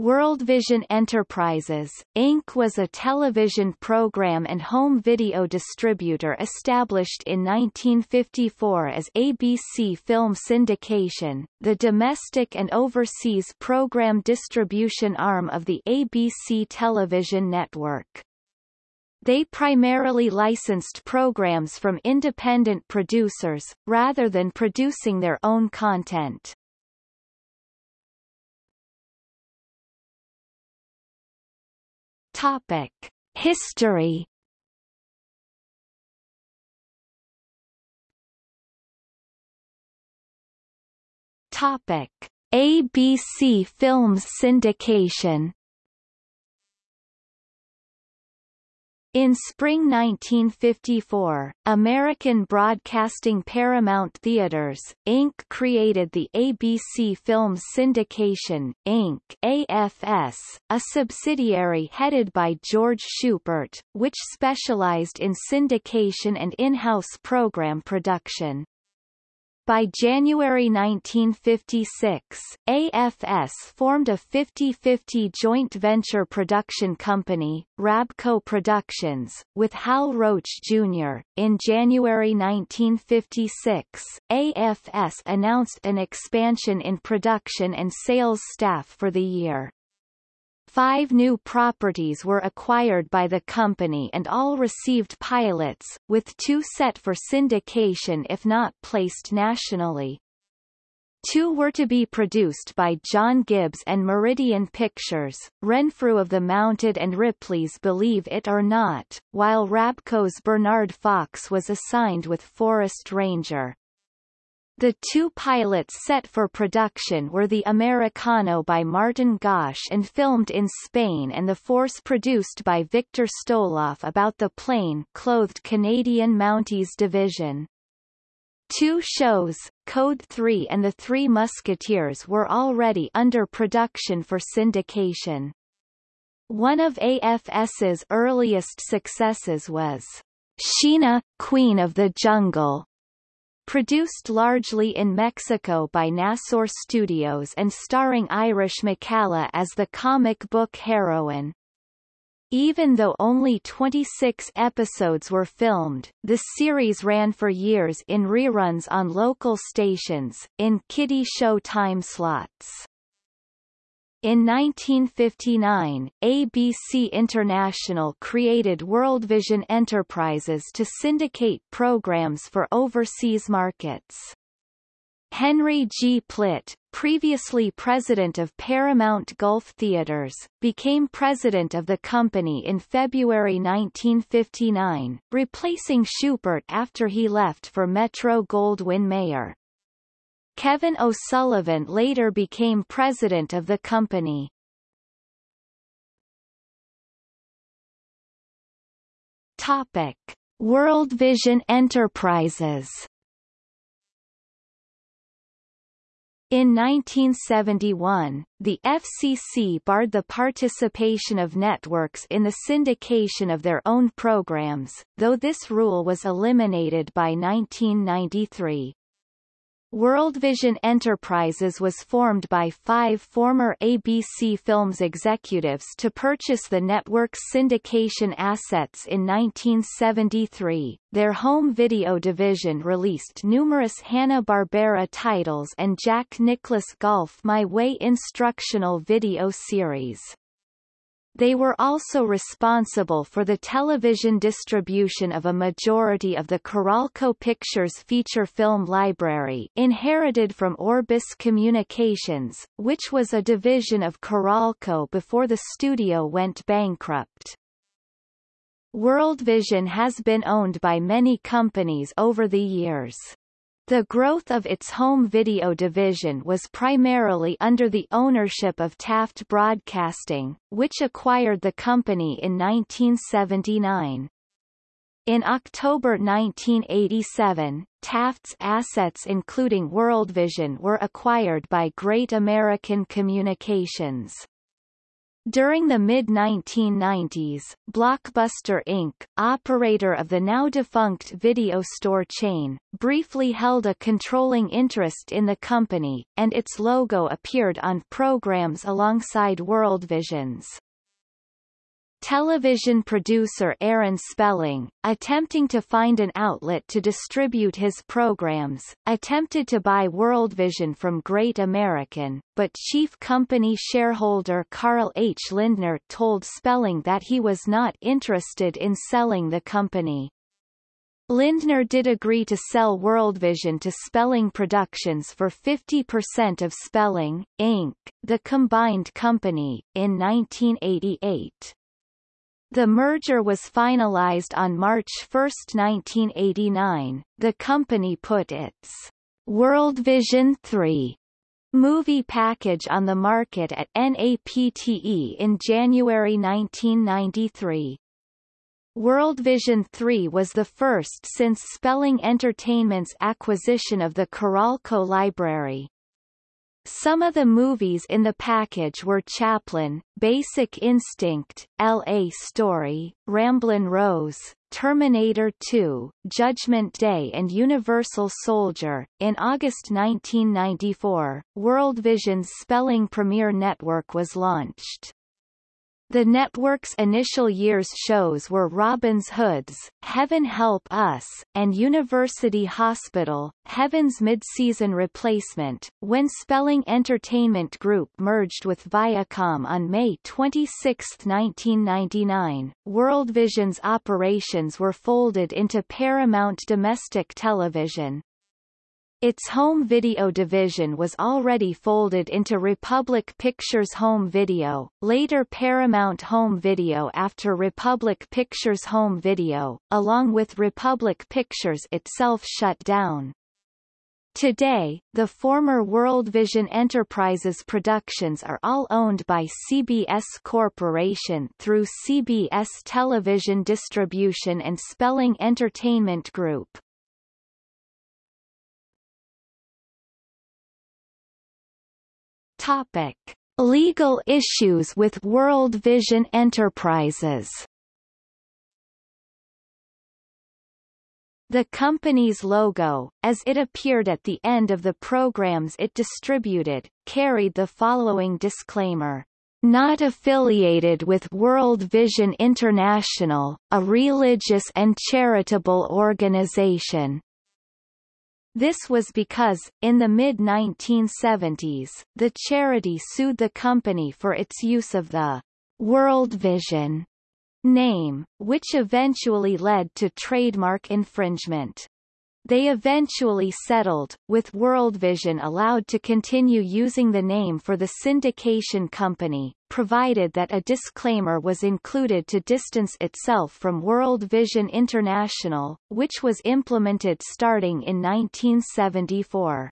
Worldvision Enterprises, Inc. was a television program and home video distributor established in 1954 as ABC Film Syndication, the domestic and overseas program distribution arm of the ABC television network. They primarily licensed programs from independent producers, rather than producing their own content. Topic: History. Topic: ABC Films syndication. In spring 1954, American Broadcasting Paramount Theaters, Inc. created the ABC Films Syndication, Inc. AFS, a subsidiary headed by George Schubert, which specialized in syndication and in-house program production. By January 1956, AFS formed a 50-50 joint venture production company, Rabco Productions, with Hal Roach Jr. In January 1956, AFS announced an expansion in production and sales staff for the year. Five new properties were acquired by the company and all received pilots, with two set for syndication if not placed nationally. Two were to be produced by John Gibbs and Meridian Pictures, Renfrew of the Mounted and Ripley's Believe It or Not, while Rabco's Bernard Fox was assigned with Forest Ranger. The two pilots set for production were the Americano by Martin Gosch and filmed in Spain and the Force produced by Victor Stoloff about the plain-clothed Canadian Mounties Division. Two shows, Code 3 and The Three Musketeers were already under production for syndication. One of AFS's earliest successes was Sheena, Queen of the Jungle, Produced largely in Mexico by Nassour Studios and starring Irish McCalla as the comic book heroine. Even though only 26 episodes were filmed, the series ran for years in reruns on local stations, in kiddie show time slots. In 1959, ABC International created Worldvision Enterprises to syndicate programs for overseas markets. Henry G. Plitt, previously president of Paramount Gulf Theaters, became president of the company in February 1959, replacing Schubert after he left for Metro-Goldwyn-Mayer. Kevin O'Sullivan later became president of the company. Topic: World Vision Enterprises. In 1971, the FCC barred the participation of networks in the syndication of their own programs, though this rule was eliminated by 1993. Worldvision Enterprises was formed by five former ABC Films executives to purchase the network's syndication assets in 1973. Their home video division released numerous Hanna-Barbera titles and Jack Nicklaus Golf My Way instructional video series. They were also responsible for the television distribution of a majority of the Carolco Pictures feature film library inherited from Orbis Communications, which was a division of Carolco before the studio went bankrupt. Worldvision has been owned by many companies over the years. The growth of its home video division was primarily under the ownership of Taft Broadcasting, which acquired the company in 1979. In October 1987, Taft's assets including Worldvision were acquired by Great American Communications. During the mid-1990s, Blockbuster Inc., operator of the now-defunct video store chain, briefly held a controlling interest in the company, and its logo appeared on programs alongside Worldvision's. Television producer Aaron Spelling, attempting to find an outlet to distribute his programs, attempted to buy Worldvision from Great American, but chief company shareholder Carl H. Lindner told Spelling that he was not interested in selling the company. Lindner did agree to sell Worldvision to Spelling Productions for 50% of Spelling, Inc., the combined company, in 1988. The merger was finalized on March 1, 1989. The company put its World Vision 3 movie package on the market at NATPE in January 1993. World Vision 3 was the first since Spelling Entertainment's acquisition of the Carolco library. Some of the movies in the package were Chaplin, Basic Instinct, L.A. Story, Ramblin' Rose, Terminator 2, Judgment Day and Universal Soldier. In August 1994, Worldvision's Spelling Premiere Network was launched. The network's initial years shows were Robin's Hoods, Heaven Help Us, and University Hospital, Heaven's mid-season replacement, when Spelling Entertainment Group merged with Viacom on May 26, 1999. Worldvision's operations were folded into Paramount Domestic Television. Its home video division was already folded into Republic Pictures Home Video, later Paramount Home Video after Republic Pictures Home Video, along with Republic Pictures itself shut down. Today, the former Worldvision Enterprises productions are all owned by CBS Corporation through CBS Television Distribution and Spelling Entertainment Group. Topic: Legal issues with World Vision Enterprises. The company's logo, as it appeared at the end of the programs it distributed, carried the following disclaimer. Not affiliated with World Vision International, a religious and charitable organization. This was because, in the mid-1970s, the charity sued the company for its use of the World Vision name, which eventually led to trademark infringement. They eventually settled, with Worldvision allowed to continue using the name for the syndication company, provided that a disclaimer was included to distance itself from World Vision International, which was implemented starting in 1974.